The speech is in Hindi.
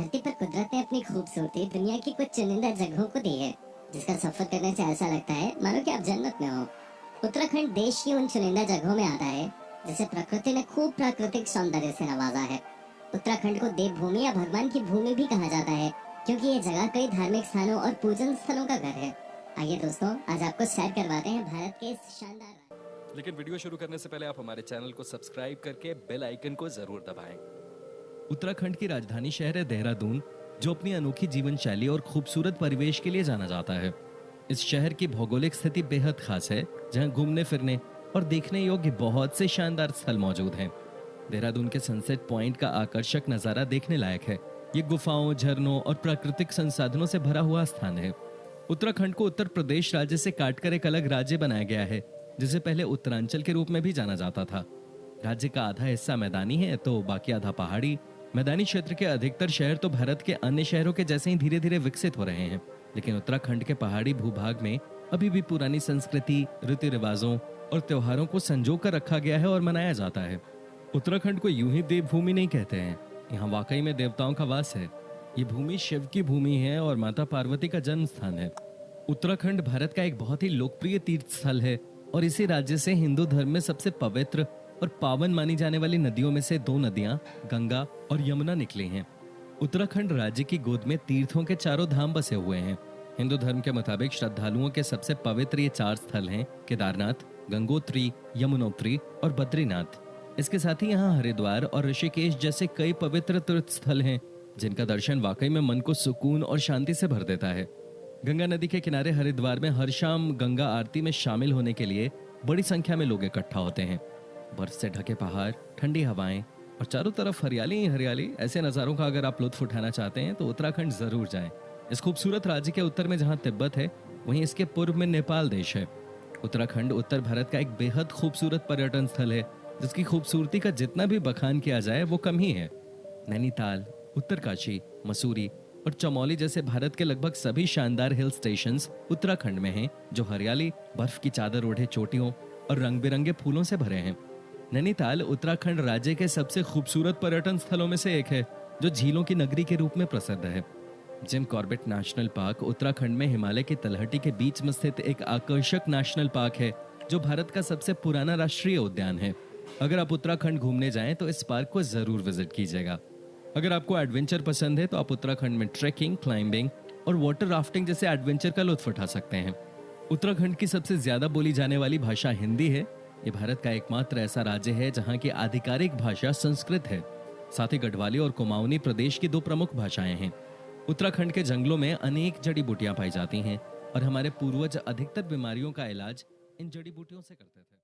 धरती पर कुदरत ने अपनी खूबसूरती, दुनिया की कुछ चुनिंदा जगहों को दी है, जिसका सफ़र करने से ऐसा लगता है, मानो कि आप जन्नत में हो। उत्तराखंड देश की उन चुनिंदा जगहों में आता है, जिसे प्रकृति ने खूब प्राकृतिक सौंदर्य से नवाजा है। उत्तराखंड को देवभूमि या भगवान की भूमि भी कहा जाता है, क्योंकि ये जगह कई धार्मिक स्थानों और पूजन स्थलों का घर है। आइए दोस्तों, आज आपको सैर करवाते हैं भारत के इस शानदार लेकिन वीडियो शुरू करने से पहले आप हमारे चैनल को सब्सक्राइब करके बेल आइकन को ज़रूर दबाएँ। उत्तराखंड की राजधानी शहर है देहरादून, जो अपनी अनोखी जीवन शैली और खूबसूरत परिवेश के लिए जाना जाता है। इस शहर की भौगोलिक स्थिति बेहद खास है, जहाँ घूमने, फिरने और देखने योग्य बहुत से शानदार स्थल मौजूद हैं। देहरादून के सनसेट पॉइंट का आकर्षक नज़ारा देखने लायक है। ये गुफाओं, झरनों और प्राकृतिक संसाधनों से भरा हुआ स्थान है। उत्तराखंड को उत्तर प्रदेश राज्य से काटकर एक अलग राज्य बनाया गया है, जिसे पहले उत्तरांचल के रूप में भी जाना जाता था। राज्य का आधा हिस्सा मैदानी है तो बाकी आधा पहाड़ी मैदानी क्षेत्र के अधिकतर शहर तो भारत के अन्य शहरों के जैसे ही धीरे धीरे विकसित हो रहे हैं, लेकिन उत्तराखंड के पहाड़ी भूभाग में अभी भी पुरानी संस्कृति रीति रिवाजों और त्योहारों को संजो कर रखा गया है और मनाया जाता है। उत्तराखंड को यूँ ही देवभूमि नहीं कहते हैं। यहाँ वाकई में देवताओं का वास है। ये भूमि शिव की भूमि है और माता पार्वती का जन्म स्थान है। उत्तराखंड भारत का एक बहुत ही लोकप्रिय तीर्थ स्थल है और इसी राज्य से हिंदू धर्म में सबसे पवित्र और पावन मानी जाने वाली नदियों में से दो नदियाँ, गंगा और यमुना निकली हैं। उत्तराखंड राज्य की गोद में तीर्थों के चारों धाम बसे हुए हैं। हिंदू धर्म के मुताबिक श्रद्धालुओं के सबसे पवित्र ये चार स्थल हैं, केदारनाथ, गंगोत्री, यमुनोत्री और बद्रीनाथ। इसके साथ ही यहाँ हरिद्वार और ऋषिकेश जैसे कई पवित्र तीर्थ स्थल हैं, जिनका दर्शन वाकई में मन को सुकून और शांति से भर देता है। गंगा नदी के किनारे हरिद्वार में हर शाम गंगा आरती में शामिल होने के लिए बड़ी संख्या में लोग इकट्ठा होते हैं। बर्फ़ से ढके पहाड़, ठंडी हवाएँ और चारों तरफ़ हरियाली ही हरियाली, ऐसे नज़ारों का अगर आप लुत्फ उठाना चाहते हैं तो उत्तराखंड ज़रूर जाएँ। इस खूबसूरत राज्य के उत्तर में जहाँ तिब्बत है, वहीं इसके पूर्व में नेपाल देश है। उत्तराखंड, उत्तर भारत का एक बेहद खूबसूरत पर्यटन स्थल है, जिसकी खूबसूरती का जितना भी बखान किया जाए, वो कम ही है। नैनीताल, उत्तरकाशी, मसूरी और चमौली जैसे भारत के लगभग सभी शानदार हिल स्टेशन उत्तराखंड में हैं, जो हरियाली, बर्फ़ की चादर ओढ़े चोटियों और रंग बिरंगे फूलों से भरे हैं। नैनीताल उत्तराखंड राज्य के सबसे खूबसूरत पर्यटन स्थलों में से एक है, जो झीलों की नगरी के रूप में प्रसिद्ध है। Jim Corbett national park Uttarakhand में हिमालय की तलहटी के बीच में स्थित एक आकर्षक नेशनल पार्क है, जो भारत का सबसे पुराना राष्ट्रीय उद्यान है। अगर आप उत्तराखंड घूमने जाएँ तो इस पार्क को ज़रूर विज़िट कीजिएगा। अगर आपको एडवेंचर पसंद है तो आप उत्तराखंड में ट्रैकिंग, क्लाइंबिंग और वाटर राफ्टिंग जैसे एडवेंचर का लुत्फ उठा सकते हैं। उत्तराखंड की सबसे ज़्यादा बोली जाने वाली भाषा हिंदी है ये भारत का एकमात्र ऐसा राज्य है जहाँ की आधिकारिक भाषा संस्कृत है। साथ ही गढ़वाली और कुमाऊनी प्रदेश की दो प्रमुख भाषाएँ हैं। उत्तराखंड के जंगलों में अनेक जड़ी बूटियाँ पाई जाती हैं और हमारे पूर्वज अधिकतर बीमारियों का इलाज इन जड़ी बूटियों से करते थे।